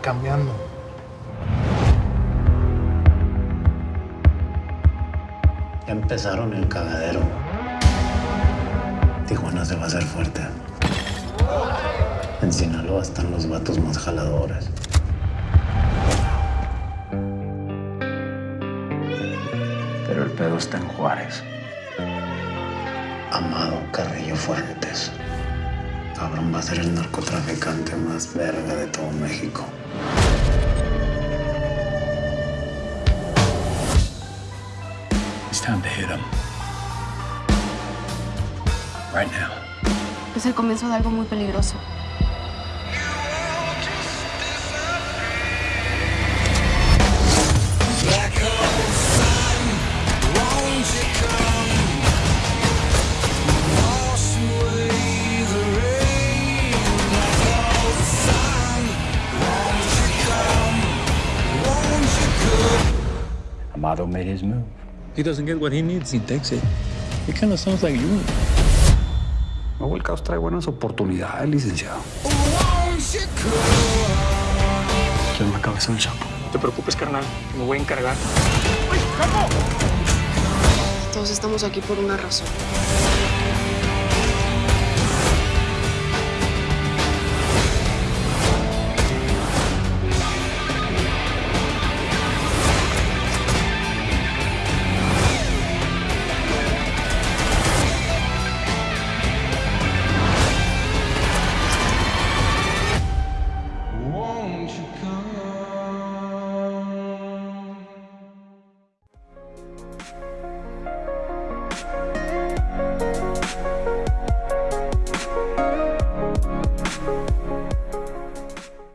cambiando. Ya empezaron el cagadero. Tijuana se va a hacer fuerte. En Sinaloa están los vatos más jaladores. Pero el pedo está en Juárez. Amado Carrillo Fuentes. Cabrón va a ser el narcotraficante más verga de todo México. It's time to hit him. Right now. Es el comienzo de algo muy peligroso. Amado made his move. He doesn't get what he needs, he takes it. It kind of sounds like you. Nuevo el caos trae buenas oportunidades, licenciado. Quiero la cabeza del Chapo. No te preocupes, carnal. Me voy a encargar. Todos estamos aquí por una razón.